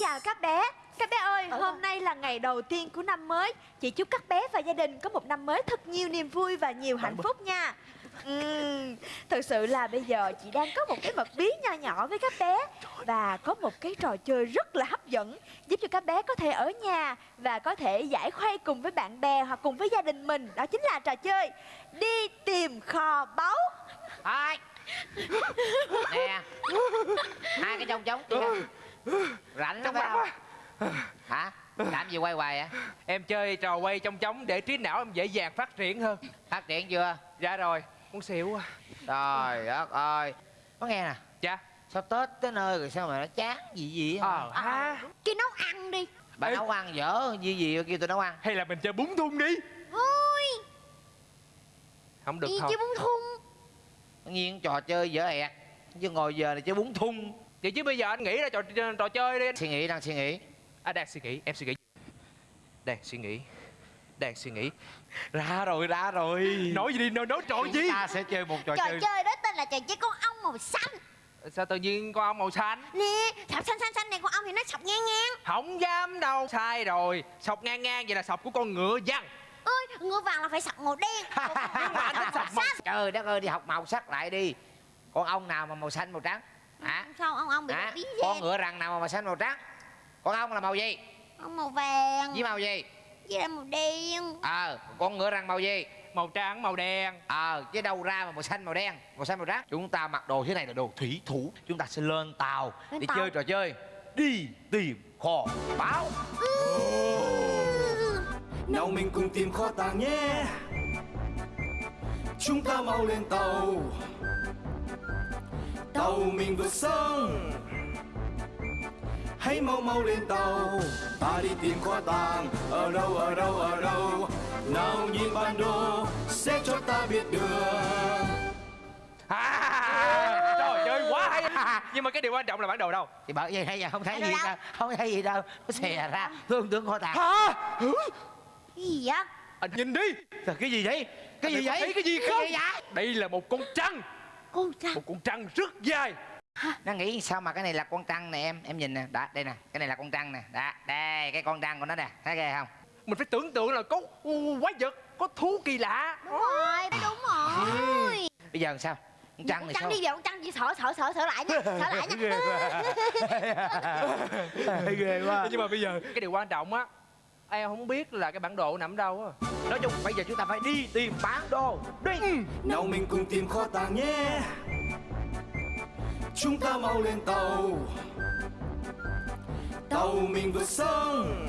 chào các bé. Các bé ơi, hôm nay là ngày đầu tiên của năm mới. Chị chúc các bé và gia đình có một năm mới thật nhiều niềm vui và nhiều hạnh phúc nha. Ừm, Thật sự là bây giờ chị đang có một cái mật bí nho nhỏ với các bé Và có một cái trò chơi rất là hấp dẫn Giúp cho các bé có thể ở nhà Và có thể giải khuây cùng với bạn bè hoặc cùng với gia đình mình. Đó chính là trò chơi Đi tìm kho báu. Thôi nè hai cái trống trống kia rảnh lắm phải không? Hả? Làm gì quay hoài vậy? Em chơi trò quay trong trống để trí não em dễ dàng phát triển hơn. Phát triển chưa? Dạ rồi, muốn xỉu quá. Trời đất ơi. Có nghe nè. Dạ. Sao tết tới nơi rồi sao mà nó chán gì gì á? Ờ ha Chứ nấu ăn đi. Bà Ê. nấu ăn dở gì gì kêu tôi nấu ăn. Hay là mình chơi bún thun đi. Vui. Không được Gì thôi. chứ bún thun. Nghiêng trò chơi dở ẹt. Chứ ngồi giờ này chơi bún thun Vậy chứ bây giờ anh nghĩ ra trò, trò chơi đi suy nghĩ đang suy nghĩ. À đang suy nghĩ, em suy nghĩ. Đang suy nghĩ Đang suy nghĩ. Ra rồi, ra rồi. Nói gì đi, nói, nói trò gì? chúng ta sẽ chơi một trò Trò chơi. chơi đó tên là trò chơi con ong màu xanh. Sao tự nhiên con ong màu xanh? Nè, sọc xanh xanh xanh này con ong thì nó sọc ngang ngang. Không dám đâu. Sai rồi. Sọc ngang ngang vậy là sọc của con ngựa văn. Ôi, ngựa vàng là phải sọc màu đen. Còn con anh thích sọc màu trời đất ơi đi học màu sắc lại đi. Con ong nào mà màu xanh màu trắng hả Sao ông ong bị hả bí con ngựa rằn nào mà màu xanh màu trắng? Con ong là màu gì? Ong màu vàng. Với màu gì? Với lại màu đen. Ờ con ngựa rằn màu gì? Màu trắng, màu đen. Ờ chứ đâu ra mà màu xanh màu đen màu xanh màu trắng. Chúng ta mặc đồ thế này là đồ thủy thủ. Chúng ta sẽ lên tàu Lên để tàu. chơi trò chơi. Đi tìm kho báu. Nào mình cùng tìm kho tàng nhé. Chúng ta mau lên tàu tàu mình vượt sông. Hãy mau mau lên tàu ta đi tìm kho tàng. Ở đâu ở đâu ở đâu? Nào nhìn bản đồ sẽ cho ta biết đường à, Trời chơi quá hay. Nhưng mà cái điều quan trọng là bản đồ đâu? Thì bởi vậy hay giờ không thấy gì đâu? không thấy gì đâu. Nó xè ra thương tướng kho tàng. Hả? Cái gì vậy? Anh nhìn đi. Trời, cái gì vậy? Cái gì vậy? Thấy cái gì không? cái gì vậy? Đây là một con trăng Con trăng Một con trăng rất dài. Nó nghĩ sao mà cái này là con trăng nè em? Em nhìn nè đó đây nè cái này là con trăng nè. Đó đây cái con trăng của nó nè thấy ghê không? Mình phải tưởng tượng là có quái vật Có thú kỳ lạ. Đúng rồi, đúng rồi. Bây giờ làm sao? Con trăng Con này trăng sao? đi vào con trăng đi sợ sợ sợ sợ lại nha Sợ lại nha. Ghê quá. Nhưng mà bây giờ cái điều quan trọng á Em không biết là cái bản đồ nằm đâu á. Nói chung bây giờ chúng ta phải đi tìm bản đồ. Đi. Nào mình cùng tìm kho tàng nhé. Chúng ta mau lên tàu. Tàu mình vượt sông.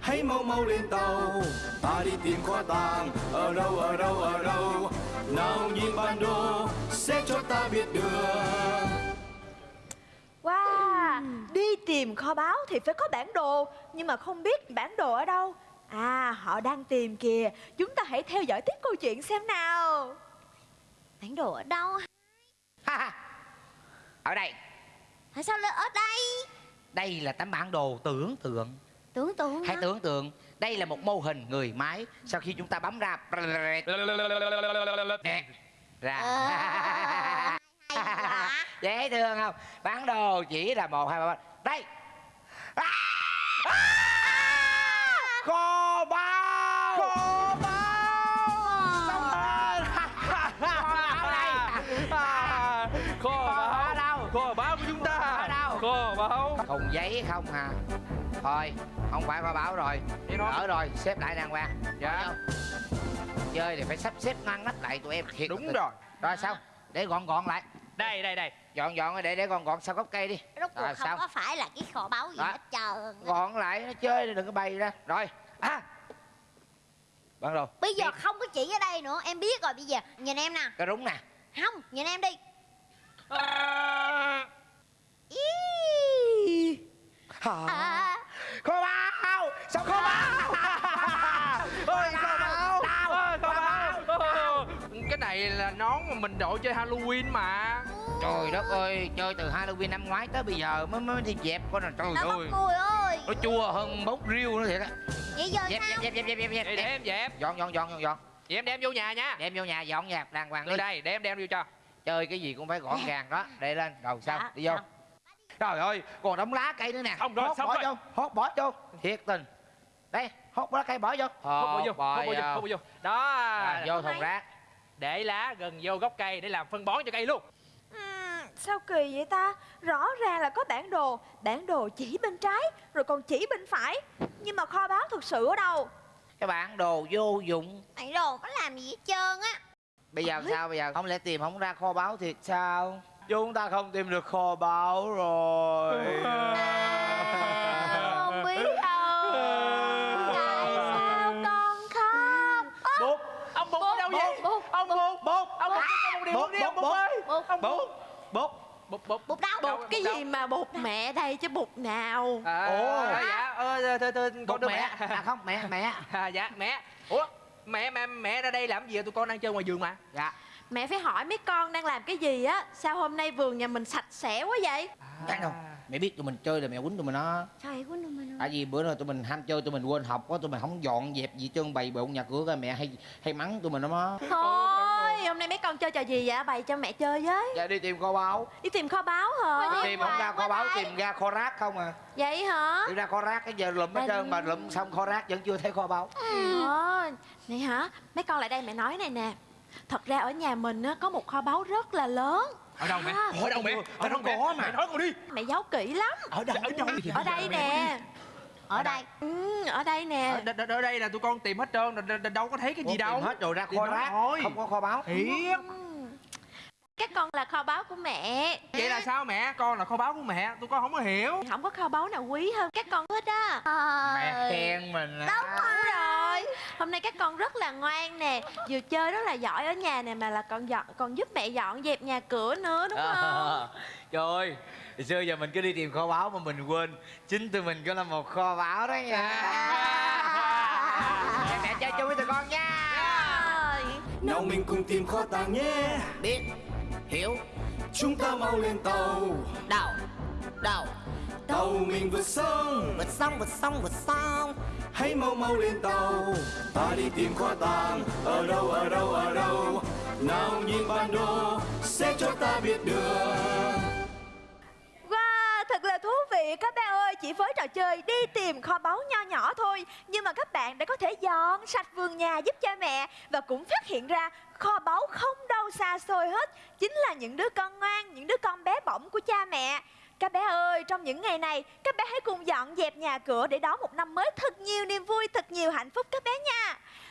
Hãy mau mau lên tàu. Ta đi tìm kho tàng. Ở đâu ở đâu ở đâu? Nào nhìn bản đồ sẽ cho ta biết đường Wow, đi tìm kho báu thì phải có bản đồ Nhưng mà không biết bản đồ ở đâu À, họ đang tìm kìa Chúng ta hãy theo dõi tiếp câu chuyện xem nào Bản đồ ở đâu? Ha, ha. ở đây Tại sao lại ở đây? đây là tấm bản đồ tưởng tượng Tưởng tượng hãy hả? tưởng tượng đây là một mô hình người máy sau khi chúng ta bấm ra ra Ờ, dễ thương không bản đồ chỉ là một hai ba báu thùng giấy không hà thôi không phải kho báu rồi. Đỡ rồi xếp lại đàng hoàng. Dạ. Không? chơi thì phải sắp xếp ngăn nắp lại tụi em thiệt Đúng rồi. Rồi sao? Để gọn gọn lại. Đây, đây, đây. Dọn dọn để để gọn gọn sau gốc cây đi. Rốt cuộc Rồi, không sao? có phải là cái kho báu gì Đó. hết trơn gọn lại nó chơi đừng có bay ra. Rồi. À. Bản đồ Bây giờ không có chỉ ở đây nữa Em biết rồi bây giờ Nhìn em nè. Cái rúng nè. Không, nhìn em đi. À, Ý. à. À, kho báu! Sao kho báu? Ôi, kho báu! Tao. Ôi, kho báu! Ồ, Cái này là nón mà mình đội chơi Halloween mà. Trời đất ơi chơi từ halloween năm ngoái tới bây giờ mới mới đi dẹp con này trời Đâu ơi. cười ơi? Nó chua hơn bốc riêu nữa thiệt á. Vậy giờ dẹp sao? dẹp dẹp dẹp dẹp dẹp. Để, để em dẹp. Dọn dọn dọn dọn dọn. Vậy em đem vô nhà nha. Đem vô nhà dọn dẹp đàng hoàng đi. Đưa đây, để em đem vô cho. Chơi cái gì cũng phải gọn gàng đó để lên. Rồi sao? Dạ, đi vô. dạ. Trời ơi còn đống lá cây nữa nè. Xong rồi, Hốt xong bỏ rồi. vô hốt bỏ vô. Thiệt tình. Đây hốt lá cây bỏ vô. Hốt bỏ vô bỏ hốt bỏ vô hốt bỏ vô. Đó. À, vô thùng rác. Để lá gần vô gốc cây để làm phân bón cho cây luôn. Ừm, sao kỳ vậy ta? Rõ ràng là có bản đồ. Bản đồ chỉ bên trái Rồi còn chỉ bên phải. Nhưng mà kho báu thực sự ở đâu? Cái bản đồ vô dụng. Mày đồ có làm gì hết trơn á? Bây giờ sao bây giờ? Không lẽ tìm không ra kho báu thiệt sao chúng ta không tìm được kho báu rồi. Không biết đâu. Tại sao con khóc? Bút. Ông bút ở đâu vậy? Ông bút. Bút. Ông bút. Cho con một điều bút đi ông bút ơi bút. ông bút. Bút. Bút bút. Bút đâu? Bụt cái đâu? gì mà bụt mẹ đây chứ bụt nào? À, Ồ. dạ. Ờ thưa thưa con đưa mẹ. mẹ. À không mẹ mẹ. À, dạ mẹ. Ủa mẹ mẹ mẹ ra đây làm gì vậy? Tụi con đang chơi ngoài vườn mà. Dạ Mẹ phải hỏi mấy con đang làm cái gì á Sao hôm nay vườn nhà mình sạch sẽ quá vậy? Chắc đâu mẹ biết tụi mình chơi là mẹ quýnh tụi mình đó. Trời quýnh tụi mình tại vì bữa nay tụi mình ham chơi tụi mình quên học quá tụi mình không dọn dẹp gì trơn bày bộn nhà cửa ra mẹ hay hay mắng tụi mình đó má Thôi hôm nay mấy con chơi trò gì vậy? Bày cho mẹ chơi với. Dạ đi tìm kho báu. Đi tìm kho báu hả? Tìm không ra kho báu tìm ra kho rác không à? Vậy hả? Tìm ra kho rác cái giờ lụm hết trơn mà lụm xong kho rác vẫn chưa thấy kho báu. Ờ, này hả? Mấy con lại đây mẹ nói này nè. Thật ra ở nhà mình á, có một kho báu rất là lớn. ở đâu mẹ À. ở đâu mẹ Ở đâu có mà. mẹ nói con đi Mẹ giấu kỹ lắm. ở đâu ở đâu Ở đây nè. Ở đây Ừ, ở đây nè. ở, đ- đ- ở đây là tụi con tìm hết trơn đâu có thấy cái gì đâu tìm hết rồi ra kho rác không có kho báu thiệt Ừ. Các con là kho báu của mẹ. vậy là sao mẹ? Con là kho báu của mẹ. Tụi con không có hiểu. Không có kho báu nào quý hơn các con hết á. mẹ khen mình á. Đúng rồi. Hôm nay các con rất là ngoan nè, vừa chơi rất là giỏi ở nhà nè mà là còn dọn còn giúp mẹ dọn dẹp nhà cửa nữa đúng không? trời ơi xưa giờ mình cứ đi tìm kho báu mà mình quên. Chính tụi mình có là một kho báu đó nha. Mẹ, mẹ chơi chung với tụi con nha. Rồi. nào mình cùng tìm kho tàng nhé. Biết hiểu. Chúng ta mau lên tàu. Đâu đâu tàu mình vượt sông. Vượt sông vượt sông vượt sông. Hãy mau mau lên tàu. Ta đi tìm kho tàng ở đâu ở đâu ở đâu? Nào nhìn bản đồ sẽ cho ta biết đường vị các bé ơi Chỉ với trò chơi đi tìm kho báu nho nhỏ thôi. Nhưng mà các bạn đã có thể dọn sạch vườn nhà giúp cha mẹ Và cũng phát hiện ra kho báu không đâu xa xôi hết. Chính là những đứa con ngoan, những đứa con bé bỏng của cha mẹ. Các bé ơi, trong những ngày này, các bé hãy cùng dọn dẹp nhà cửa để đón một năm mới thật nhiều niềm vui, thật nhiều hạnh phúc các bé nha.